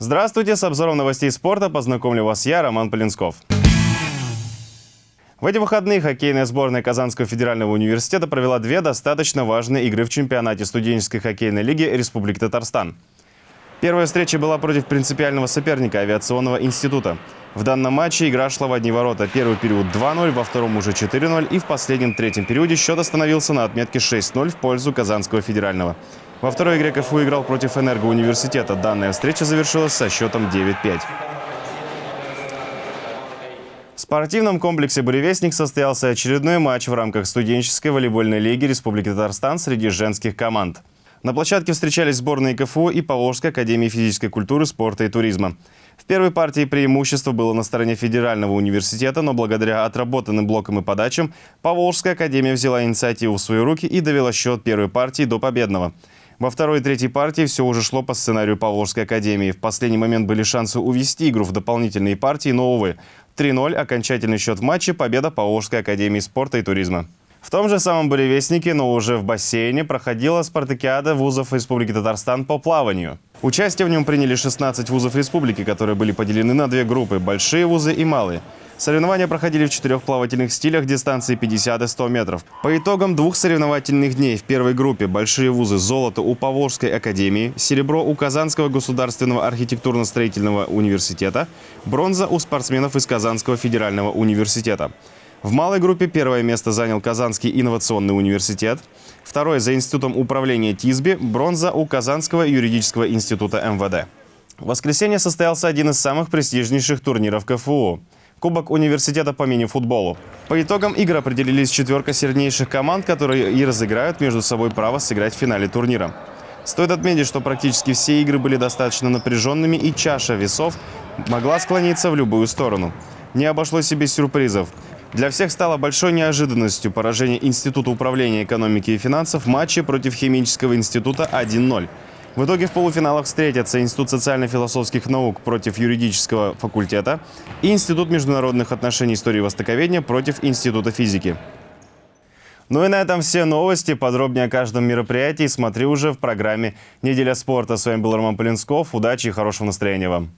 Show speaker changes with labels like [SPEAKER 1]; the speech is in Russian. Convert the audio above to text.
[SPEAKER 1] Здравствуйте, с обзором новостей спорта познакомлю вас я, Роман Полинсков. В эти выходные хоккейная сборная Казанского федерального университета провела две достаточно важные игры в чемпионате студенческой хоккейной лиги Республики Татарстан. Первая встреча была против принципиального соперника авиационного института. В данном матче игра шла в одни ворота. Первый период 2-0, во втором уже 4-0 и в последнем третьем периоде счет остановился на отметке 6-0 в пользу Казанского федерального. Во второй игре КФУ играл против Энергоуниверситета. Данная встреча завершилась со счетом 9-5. В спортивном комплексе «Буревестник» состоялся очередной матч в рамках студенческой волейбольной лиги Республики Татарстан среди женских команд. На площадке встречались сборные КФУ и Поволжской академии физической культуры, спорта и туризма. В первой партии преимущество было на стороне федерального университета, но благодаря отработанным блокам и подачам Поволжская академия взяла инициативу в свои руки и довела счет первой партии до победного. Во второй и третьей партии все уже шло по сценарию Поволжской академии. В последний момент были шансы увести игру в дополнительные партии, но, увы, 3-0 окончательный счет в матче, победа Поволжской академии спорта и туризма. В том же самом Буревестнике, но уже в бассейне, проходила спартакиада вузов Республики Татарстан по плаванию. Участие в нем приняли 16 вузов республики, которые были поделены на две группы – большие вузы и малые. Соревнования проходили в четырех плавательных стилях дистанции 50 и 100 метров. По итогам двух соревновательных дней в первой группе большие вузы золото у Поволжской академии, серебро у Казанского государственного архитектурно-строительного университета, бронза у спортсменов из Казанского федерального университета. В малой группе первое место занял Казанский инновационный университет, второе за Институтом управления ТИСБИ, бронза у Казанского юридического института МВД. В воскресенье состоялся один из самых престижнейших турниров КФУ – Кубок университета по мини-футболу. По итогам игр определились четверка сильнейших команд, которые и разыграют между собой право сыграть в финале турнира. Стоит отметить, что практически все игры были достаточно напряженными и чаша весов могла склониться в любую сторону. Не обошлось и без сюрпризов. Для всех стало большой неожиданностью поражение Института управления экономики и финансов в матче против Химического института 1-0. В итоге в полуфиналах встретятся Институт социально-философских наук против юридического факультета и Институт международных отношений истории востоковедения против Института физики. Ну и на этом все новости. Подробнее о каждом мероприятии смотри уже в программе «Неделя спорта». С вами был Роман Полинсков. Удачи и хорошего настроения вам.